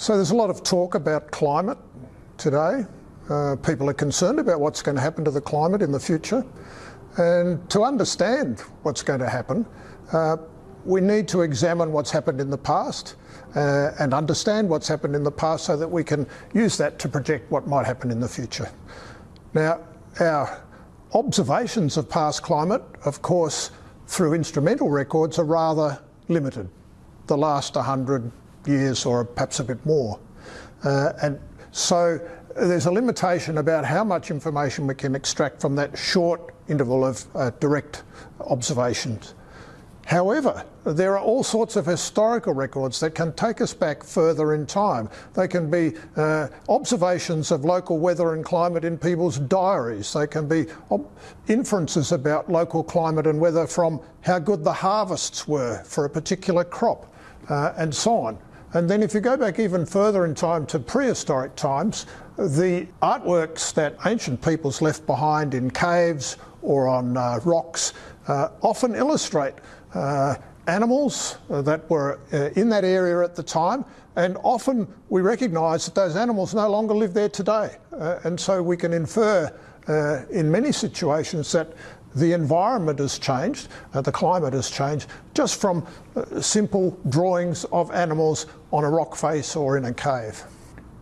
So there's a lot of talk about climate today. Uh, people are concerned about what's going to happen to the climate in the future. And to understand what's going to happen, uh, we need to examine what's happened in the past uh, and understand what's happened in the past so that we can use that to project what might happen in the future. Now, our observations of past climate, of course, through instrumental records are rather limited, the last 100 years or perhaps a bit more. Uh, and so there's a limitation about how much information we can extract from that short interval of uh, direct observations. However, there are all sorts of historical records that can take us back further in time. They can be uh, observations of local weather and climate in people's diaries. They can be inferences about local climate and weather from how good the harvests were for a particular crop uh, and so on. And then if you go back even further in time to prehistoric times, the artworks that ancient peoples left behind in caves or on uh, rocks uh, often illustrate uh, animals that were uh, in that area at the time, and often we recognise that those animals no longer live there today. Uh, and so we can infer uh, in many situations that the environment has changed, uh, the climate has changed, just from uh, simple drawings of animals on a rock face or in a cave.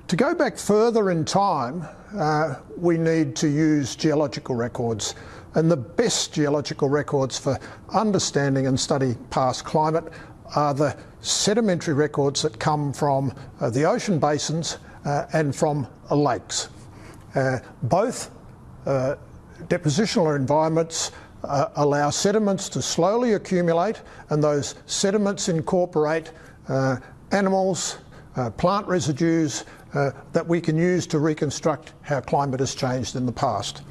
To go back further in time, we need to use geological records and the best geological records for understanding and study past climate are the sedimentary records that come from uh, the ocean basins uh, and from uh, lakes. Uh, both uh, depositional environments uh, allow sediments to slowly accumulate and those sediments incorporate animals, plant residues that we can use to reconstruct how climate has changed in the past.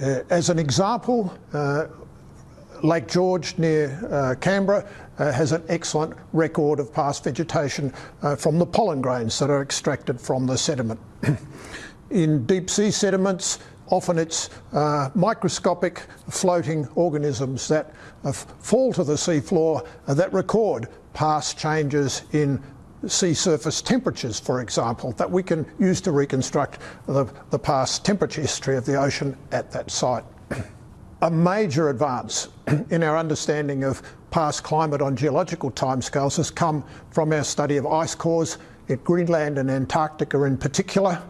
Uh, as an example, uh, Lake George near uh, Canberra uh, has an excellent record of past vegetation uh, from the pollen grains that are extracted from the sediment. In deep sea sediments, often it's uh, microscopic floating organisms that fall to the seafloor that record past changes in sea surface temperatures, for example, that we can use to reconstruct the, the past temperature history of the ocean at that site. A major advance in our understanding of past climate on geological timescales has come from our study of ice cores in Greenland and Antarctica in particular.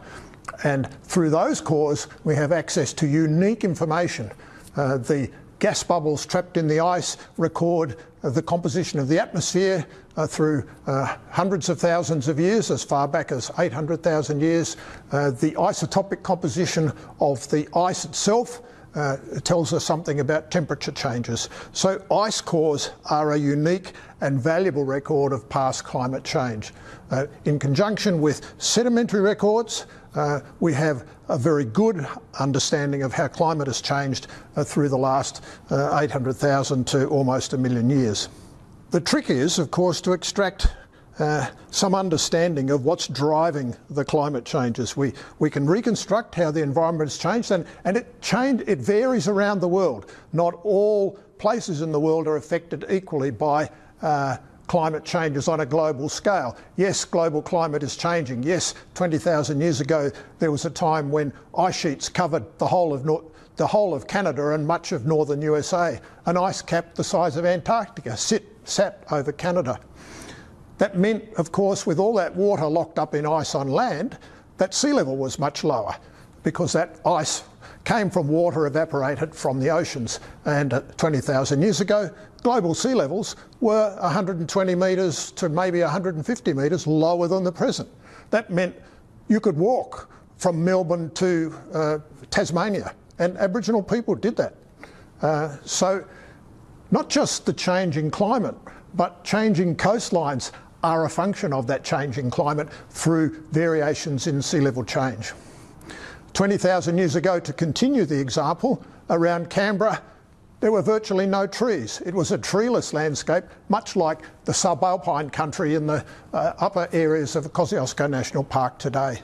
And through those cores, we have access to unique information. Uh, the gas bubbles trapped in the ice record uh, the composition of the atmosphere uh, through uh, hundreds of thousands of years, as far back as 800,000 years. Uh, the isotopic composition of the ice itself uh, tells us something about temperature changes. So ice cores are a unique and valuable record of past climate change. Uh, in conjunction with sedimentary records, uh, we have a very good understanding of how climate has changed uh, through the last uh, 800,000 to almost a million years. The trick is, of course, to extract uh, some understanding of what's driving the climate changes. We, we can reconstruct how the environment has changed and, and it, change, it varies around the world. Not all places in the world are affected equally by uh, climate changes on a global scale. Yes, global climate is changing. Yes, 20,000 years ago there was a time when ice sheets covered the whole of the whole of Canada and much of northern USA. An ice cap the size of Antarctica sit, sat over Canada. That meant, of course, with all that water locked up in ice on land, that sea level was much lower because that ice came from water evaporated from the oceans. And uh, 20,000 years ago, global sea levels were 120 metres to maybe 150 metres lower than the present. That meant you could walk from Melbourne to uh, Tasmania, and Aboriginal people did that. Uh, so not just the changing climate, but changing coastlines are a function of that changing climate through variations in sea level change. 20,000 years ago, to continue the example, around Canberra, there were virtually no trees. It was a treeless landscape, much like the subalpine country in the uh, upper areas of Kosciuszko National Park today.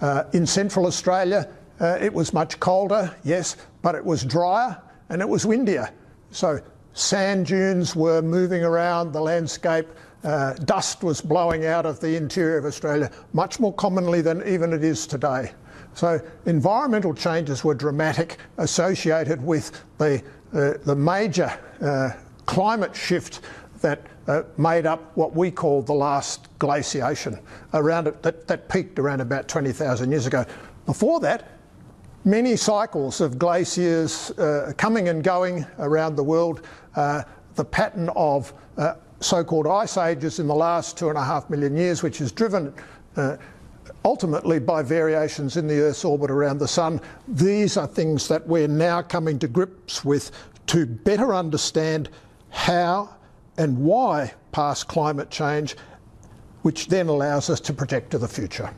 Uh, in central Australia, uh, it was much colder, yes, but it was drier and it was windier. So sand dunes were moving around the landscape, uh, dust was blowing out of the interior of Australia much more commonly than even it is today. So environmental changes were dramatic, associated with the, uh, the major uh, climate shift that uh, made up what we call the last glaciation, around it, that, that peaked around about 20,000 years ago. Before that, many cycles of glaciers uh, coming and going around the world. Uh, the pattern of so-called ice ages in the last two and a half million years, which is driven uh, ultimately by variations in the Earth's orbit around the Sun. These are things that we're now coming to grips with to better understand how and why past climate change, which then allows us to project to the future.